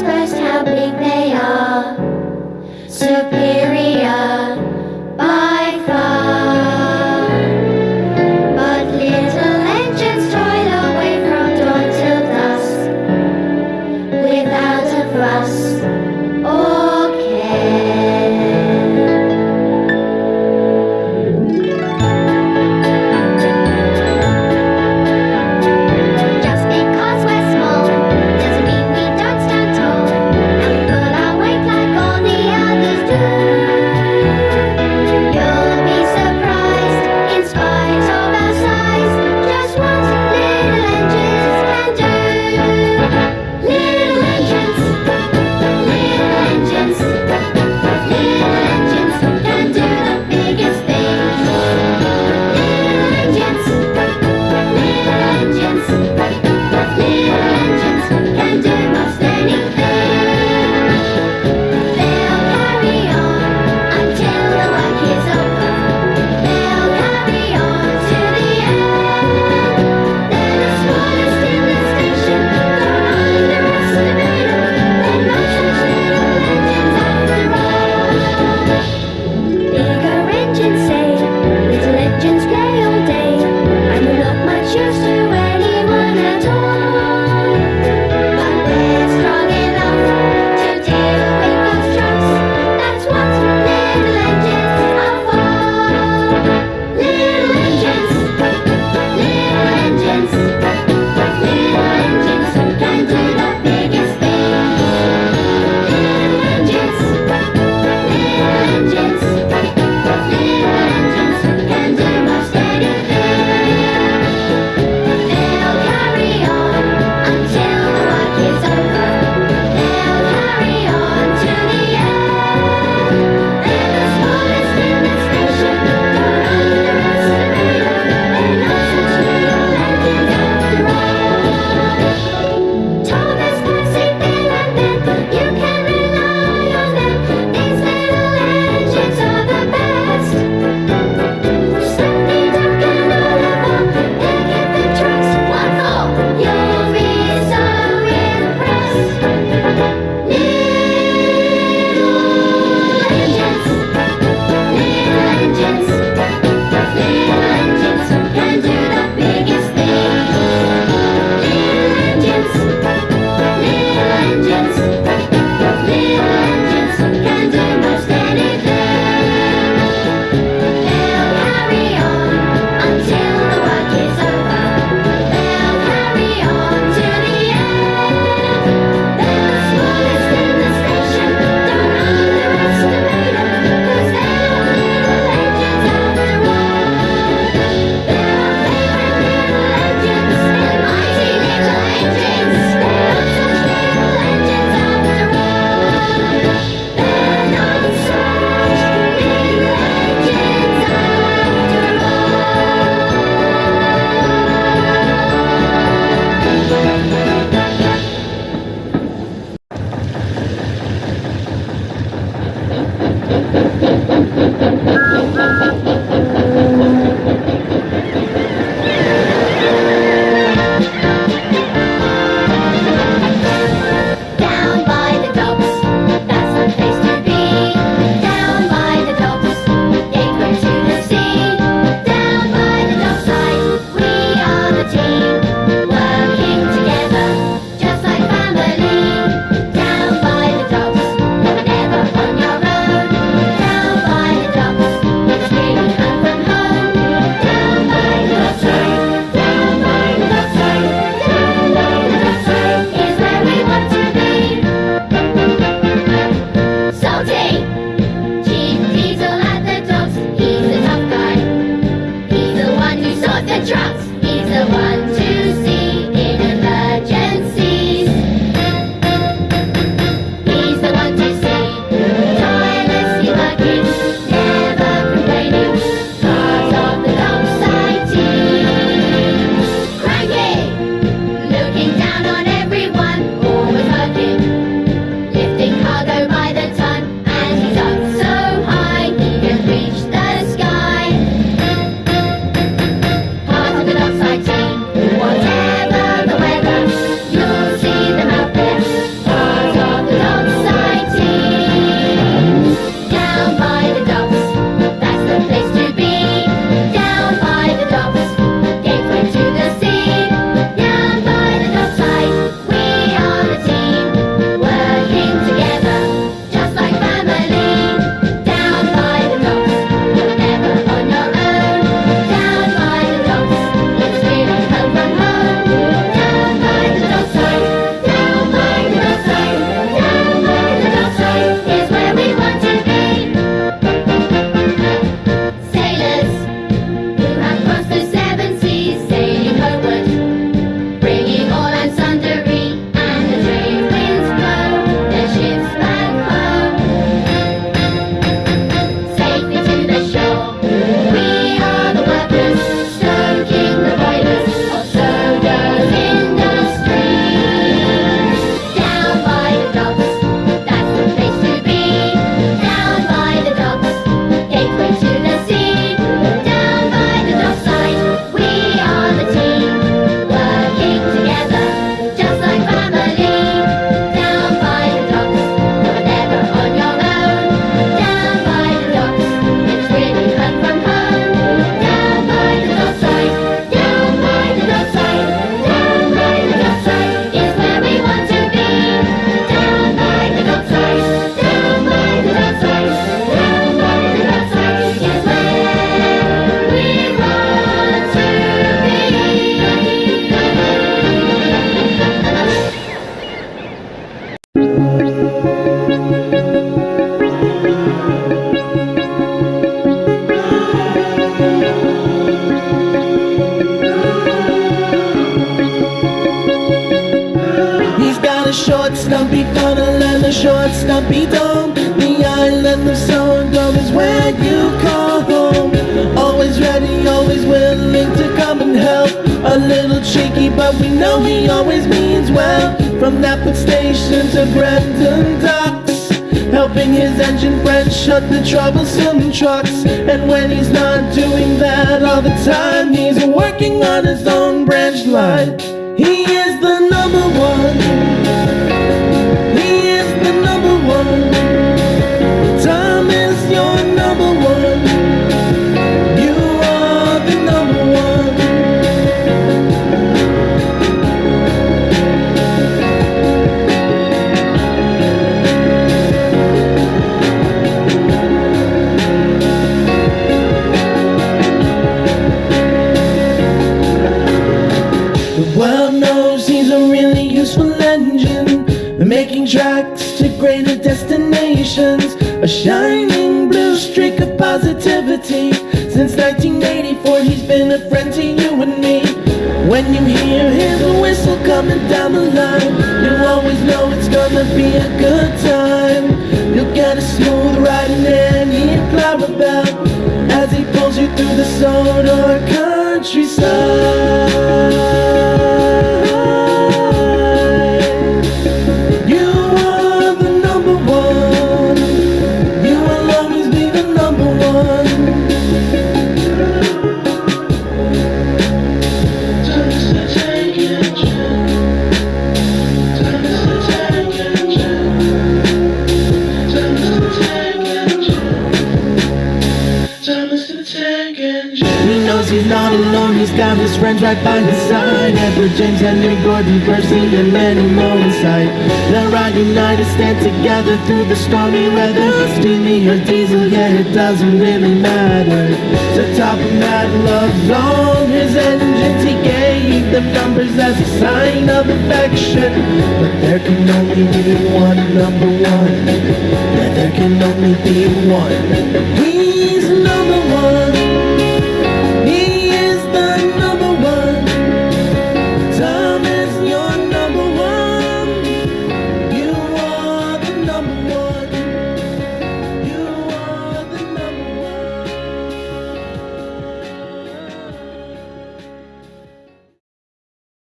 always how big they are. Superior Short, stumpy funnel and the short Stumpy dome. The island of Sodor is where you call home. Always ready, always willing to come and help. A little cheeky, but we know he always means well. From Knapford Station to Brendam Docks. Helping his engine friend shut the troublesome trucks. And when he's not doing that all the time, he's working on his own branch line. He is the number one. When you hear his whistle coming down the line, you always know it's gonna be a good time. You'll get a smooth ride in any Clarabel as he pulls you through the Sodor countryside. Got his friends right by his side. Edward James, Henry, Gordon, Percy, and many more in sight They'll ride united, stand together through the stormy weather. Steamy or diesel, yeah, it doesn't really matter. To top of that love's on his engines He gave them numbers as a sign of affection. But there can only be one number one. Yeah, there can only be one